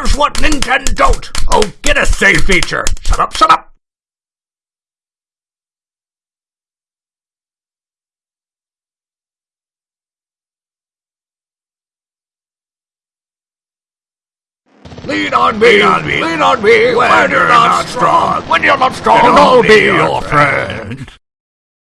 knows what Nintendo don't? Oh, get a save feature. Shut up, shut up. Lean on me, lean on me, lean on me when, you're not strong. When you're not strong, I'll be your friend.